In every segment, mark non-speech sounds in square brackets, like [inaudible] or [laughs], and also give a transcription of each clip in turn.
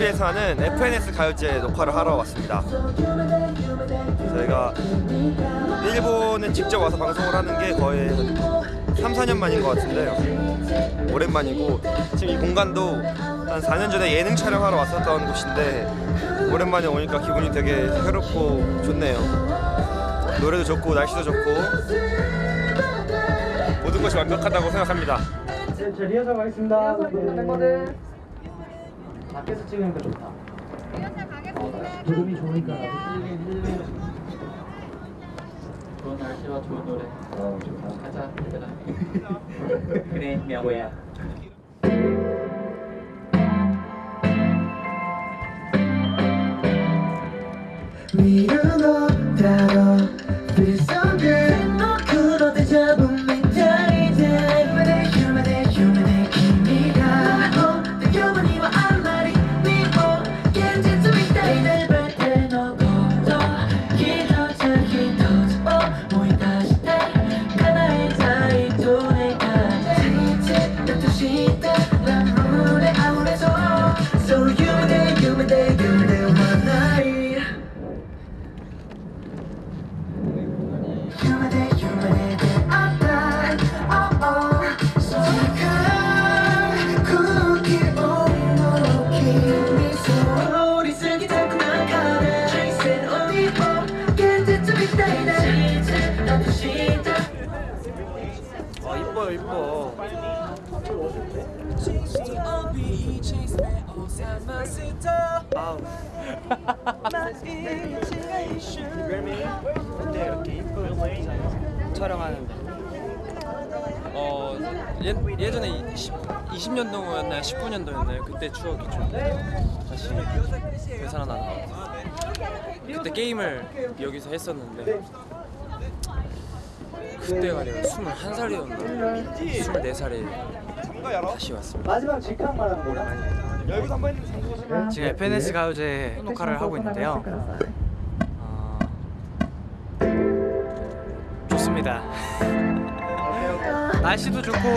TV에서 하는 FNS 가요제 녹화를 하러 왔습니다. 저희가 일본에 직접 와서 방송을 하는 게 거의 3, 4년 만인 것 같은데요. 오랜만이고 지금 이 공간도 한 4년 전에 예능 촬영하러 왔었던 곳인데 오랜만에 오니까 기분이 되게 새롭고 좋네요. 노래도 좋고 날씨도 좋고 모든 것이 완벽하다고 생각합니다. 네, 제 리허설 가겠습니다. 리허설 멤버들. 밖에서 찍으니까 좋다. 조금이 좋으니까. 좋은 날씨와 좋은 노래 어, 좋다. 가자 얘들아 [laughs] 그래 명호야 촬영하는데 어 예, 예전에 20, 20년도였나요? 19년도였나요? 그때 추억이 좀 다시 되살아나는 것 같아요. 그때 게임을 여기서 했었는데 그때가 내가 21살이었나? 24살에 다시 왔습니다. 마지막 직항만 하는 거야. 열고 한번 지금 FNS 가요제 녹화를 하고 있는데요. 어, 좋습니다. 날씨도 좋고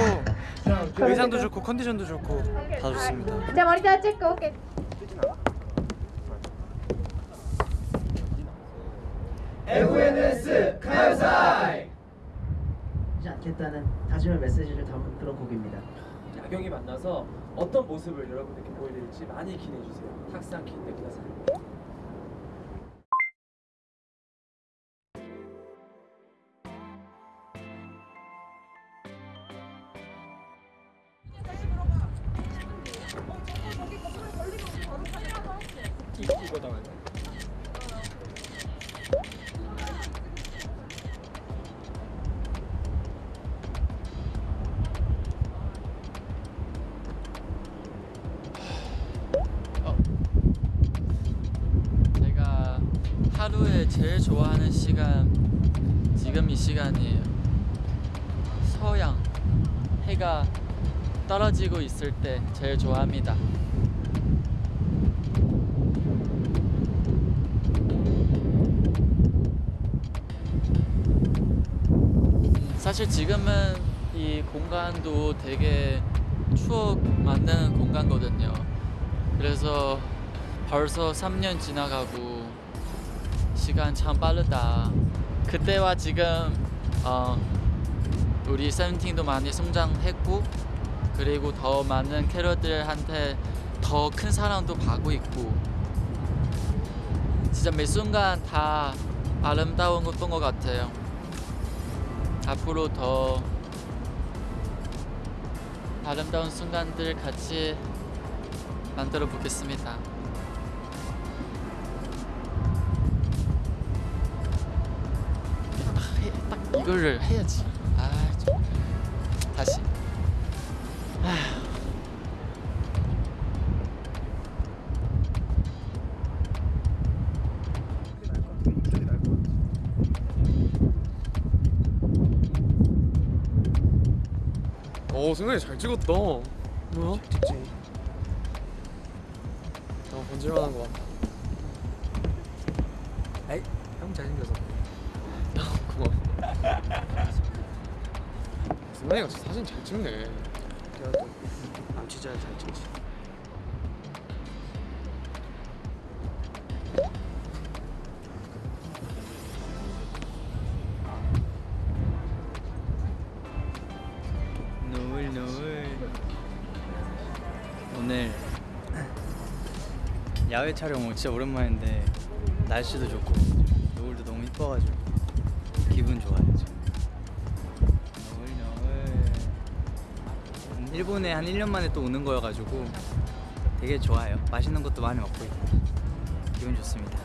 의상도 좋고 컨디션도 좋고 다 좋습니다. 자 머리 다 찍고 오케이. 하지 않겠다는 다짐의 메시지를 담은 그런 곡입니다. 야경이 만나서 어떤 모습을 여러분들께 보여드릴지 많이 기대해 주세요. 탁상 기대 구다사이 제가 하루에 제일 좋아하는 시간 지금 이 시간이에요. 서양 해가 떨어지고 있을 때 제일 좋아합니다. 사실 지금은 이 공간도 되게 추억 만드는 공간거든요. 그래서 벌써 3년 지나가고 시간 참 빠르다. 그때와 지금 어, 우리 세븐틴도 많이 성장했고 그리고 더 많은 캐럿들한테 더 큰 사랑도 받고 있고 진짜 매 순간 다 아름다운 것던 것 같아요. 앞으로 더 아름다운 순간들 같이 만들어 보겠습니다. 이거를 해야지. 아, 좀. 다시. 오 승관이 잘 찍었다. 뭐야? 찍지. 어 번질만한 것 같다. 에이 형 잘생겨서. 고마워. 승관이가 사진 잘 찍네. 안 진짜 잘 찍지. 노을 노을. 오늘 야외 촬영 진짜 오랜만인데 날씨도 좋고 노을도 너무 이뻐가지고. 기분 좋아요 지금. 음, 일본에 한 1년 만에 또 오는 거여가지고 되게 좋아요. 맛있는 것도 많이 먹고 있고 기분 좋습니다.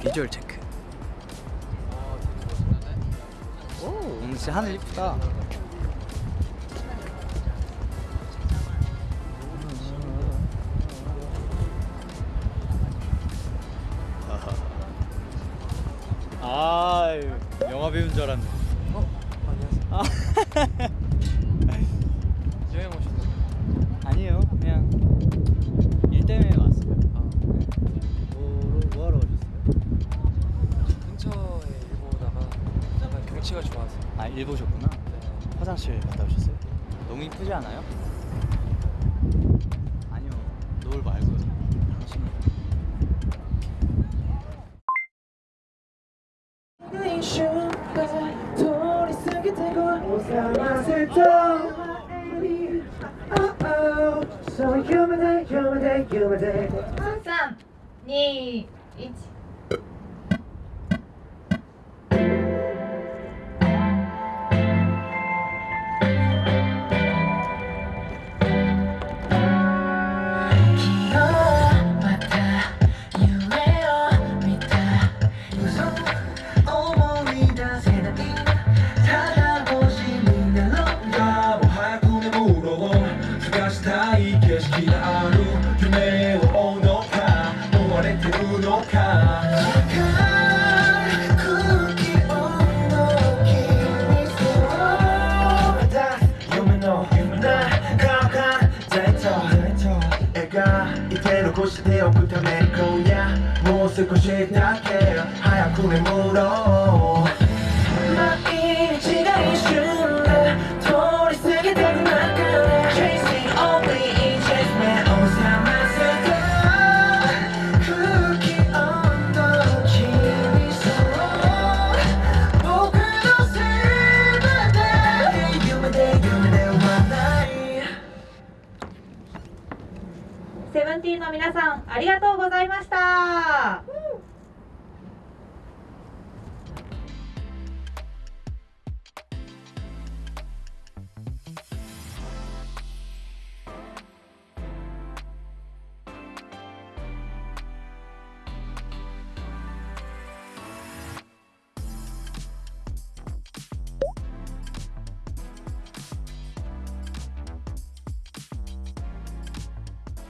비주얼 체크. 오 오늘 진짜 하늘 이쁘다. 영화 배운 줄 알았네. 어? 안녕하세요. 아. 여행 오셨나요? 아니에요. 그냥 일 때문에 왔어요. 아. 네. 뭐, 뭐 하러 오셨어요? 근처에 일보다가 약간 경치가 좋아서. 아, 일보 셨구나 네. 화장실 갔다 오셨어요? 너무 이쁘지 않아요? 아니요. 노을 말고 당신. show. 321 되어 붙어내 거야 무엇을 고시다 care 하얀 구에 물어. セブンティーンの皆さん、ありがとうございました。